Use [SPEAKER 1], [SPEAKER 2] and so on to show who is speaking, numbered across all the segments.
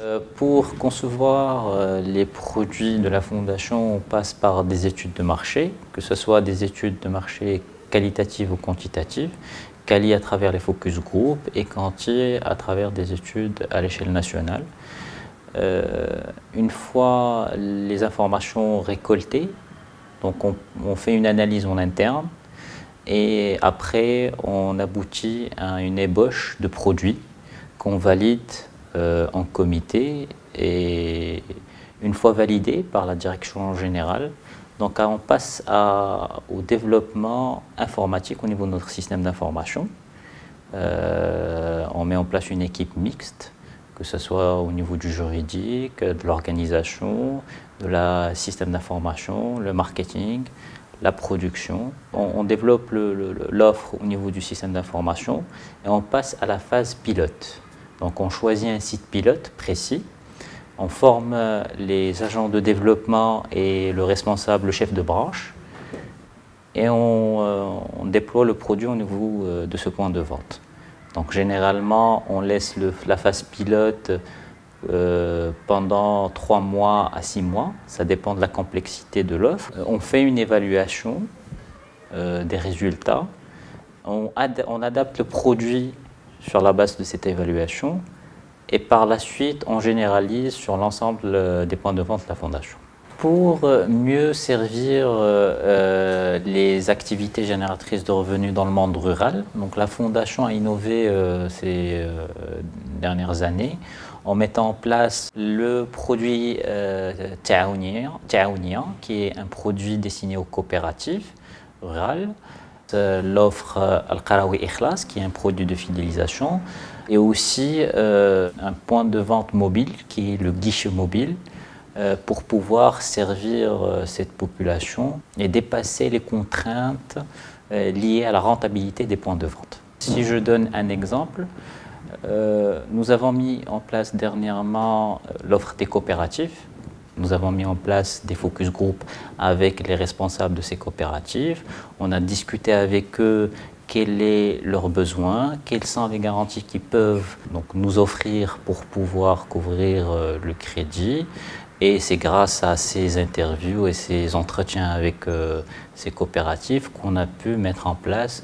[SPEAKER 1] Euh, pour concevoir euh, les produits de la Fondation, on passe par des études de marché, que ce soit des études de marché qualitatives ou quantitatives, quali à travers les focus group et quanti à travers des études à l'échelle nationale. Euh, une fois les informations récoltées, donc on, on, fait une analyse en interne et après on aboutit à une ébauche de produits qu'on valide euh, en comité et une fois validé par la direction générale, donc on passe au développement informatique au niveau de notre système d'information. Euh, on met en place une équipe mixte, que ce soit au niveau du juridique, de l'organisation, de la système d'information, le marketing, la production. On, on développe l'offre au niveau du système d'information et on passe à la phase pilote. Donc on choisit un site pilote précis, on forme les agents de développement et le responsable, le chef de branche, et on, euh, déploie le produit au niveau euh, de ce point de vente. Donc généralement, on laisse la phase pilote euh, pendant trois mois à six mois, ça dépend de la complexité de l'offre. On fait une évaluation des résultats, on, on adapte le produit sur la base de cette évaluation et par la suite on généralise sur l'ensemble euh, des points de vente de la Fondation. Pour euh, mieux servir euh, les activités génératrices de revenus dans le monde rural, donc la Fondation a innové ces dernières années en mettant en place le produit euh, qui est un produit destiné aux coopératives rurales, l'offre euh, Al-Qarawi Ikhlas, qui est un produit de fidélisation, et aussi euh, un point de vente mobile, qui est le guichet mobile, pour pouvoir servir cette population et dépasser les contraintes liées à la rentabilité des points de vente. Si je donne un exemple, nous avons mis en place dernièrement l'offre des coopératives, nous avons mis en place des focus group avec les responsables de ces coopératives. On a discuté avec eux quels sont leurs besoins, quelles sont les garanties qu'ils peuvent donc, nous offrir pour pouvoir couvrir euh, le crédit. Et c'est grâce à ces interviews et ces entretiens avec euh, ces coopératives qu'on a pu mettre en place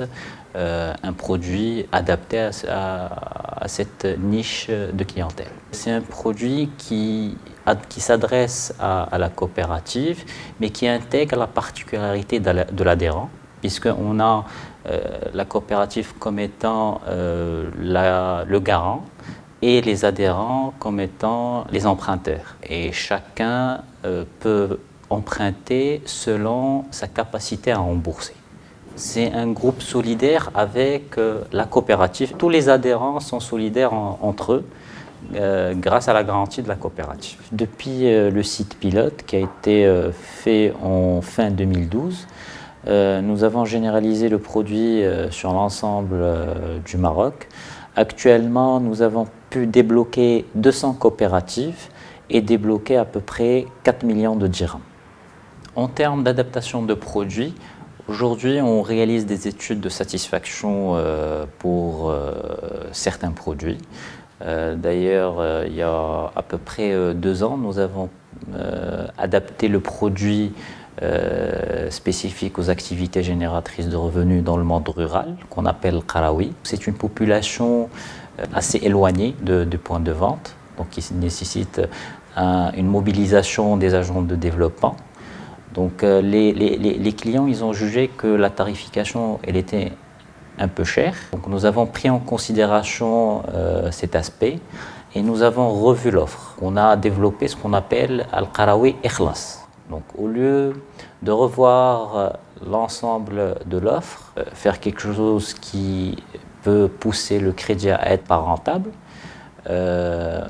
[SPEAKER 1] euh, un produit adapté à, à, cette niche de clientèle. C'est un produit qui qui s'adresse à, la coopérative, mais qui intègre la particularité de l'adhérent, puisqu'on a euh, la coopérative comme étant euh, le garant et les adhérents comme étant les emprunteurs. Et chacun euh, peut emprunter selon sa capacité à rembourser. C'est un groupe solidaire avec la coopérative. Tous les adhérents sont solidaires entre eux. Euh, grâce à la garantie de la coopérative. Depuis euh, le site pilote qui a été euh, fait en fin 2012, nous avons généralisé le produit sur l'ensemble du Maroc. Actuellement, nous avons pu débloquer 200 coopératives et débloquer à peu près 4 millions de dirhams. En termes d'adaptation de produits, Aujourd'hui, on réalise des études de satisfaction pour certains produits. Euh, d'ailleurs, euh, il y a à peu près euh, deux ans, nous avons adapté le produit spécifique aux activités génératrices de revenus dans le monde rural, qu'on appelle Karawi. C'est une population assez éloignée du point de vente, donc qui nécessite une mobilisation des agents de développement. Donc les, les, clients, ils ont jugé que la tarification, elle était un peu cher. Donc nous avons pris en considération euh, cet aspect et nous avons revu l'offre. On a développé ce qu'on appelle Al-Qarawi Ikhlas. Donc au lieu de revoir euh, l'ensemble de l'offre, euh, faire quelque chose qui peut pousser le crédit à être pas rentable,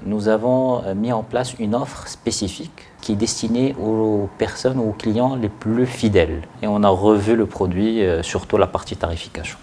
[SPEAKER 1] nous avons mis en place une offre spécifique qui est destinée aux personnes ou aux clients les plus fidèles. Et on a revu le produit, surtout la partie tarification.